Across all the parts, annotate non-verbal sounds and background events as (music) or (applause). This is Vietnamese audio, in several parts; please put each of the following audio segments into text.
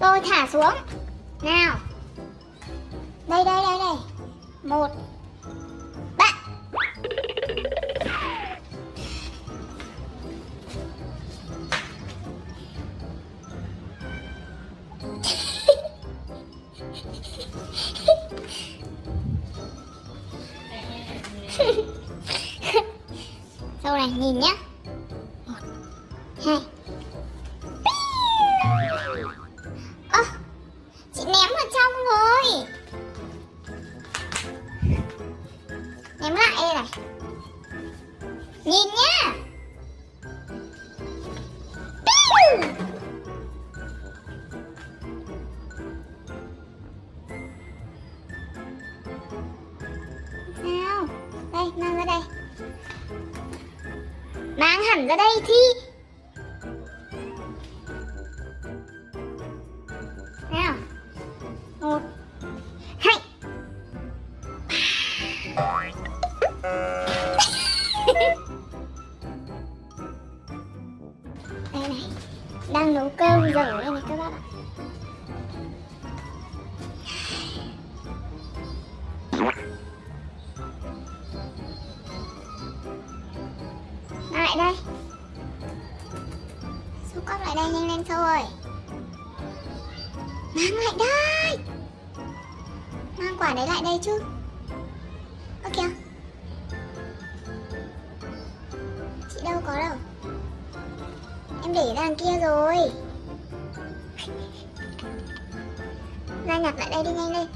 Tôi thả xuống. Nào. Đây đây đây đây. Một. Ba. (laughs) Sau này nhìn nhá. Một, Hai. Nhìn nha. Piu! Nào Đây mang ra đây Mang hẳn ra đây thi này Đang nấu cơm dở đây này các bạn ạ. Lại đây. Xúc cốc lại đây nhanh lên sâu ơi. Mang lại đây. Mang quả đấy lại đây chứ. Ơ kìa Em để ra đằng kia rồi. Ra nhặt lại đây đi nhanh lên.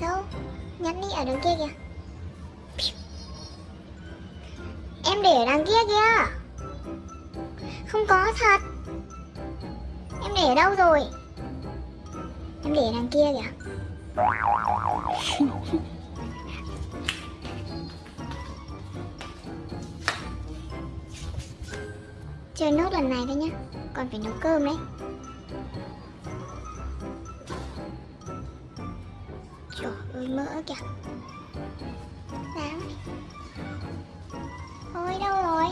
Sâu Nhặt đi ở đằng kia kìa. Em để ở đằng kia kìa. Không có thật. Em để ở đâu rồi? Em để ở đằng kia kìa. Chơi nốt lần này thôi nhá. Còn phải nấu cơm đấy. Trời ơi, mỡ kìa. Đáng. Ôi, đâu rồi?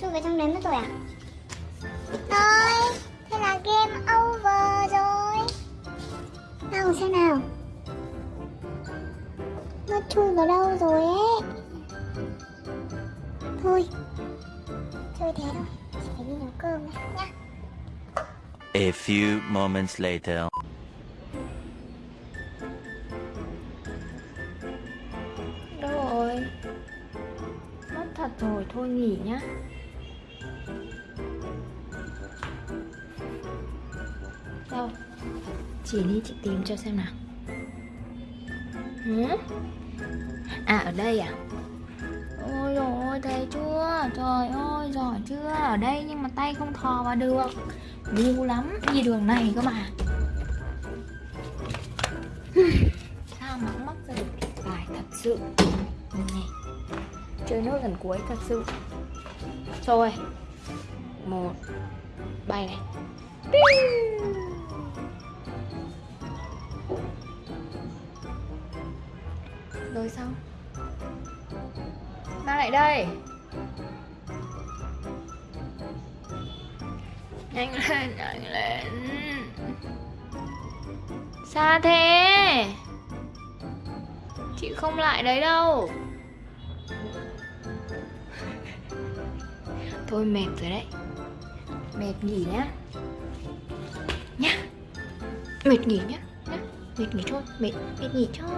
Chui vào trong đấy mất rồi à? Thôi, Thế là game over rồi. Đâu xem nào. Nó chui vào đâu rồi ấy? Thôi. Chơi thế thôi Chỉ phải đi nấu cơm này nhá A few moments later. Đâu rồi? Mất thật rồi, thôi nghỉ nhá. Đâu? Chỉ đi chị tìm cho xem nào. Hử? À ở đây à? Ơi dồi chưa? Trời ơi, giỏi chưa? Ở đây nhưng mà tay không thò vào được. Điêu lắm, đi đường này cơ mà. Sao mà mắc ra được bài thật sự. Nè Chơi nốt lần cuối thật sự. Rồi. Một. Bay này. Rồi xong lại đây. Nhanh lên, nhanh lên. Xa thế. Chị không lại đấy đâu. Thôi mệt rồi đấy. Mệt nghỉ nhá. Nhá. Mệt nghỉ nhá. Nhá. Mệt nghỉ thôi. Mệt, mệt nghỉ thôi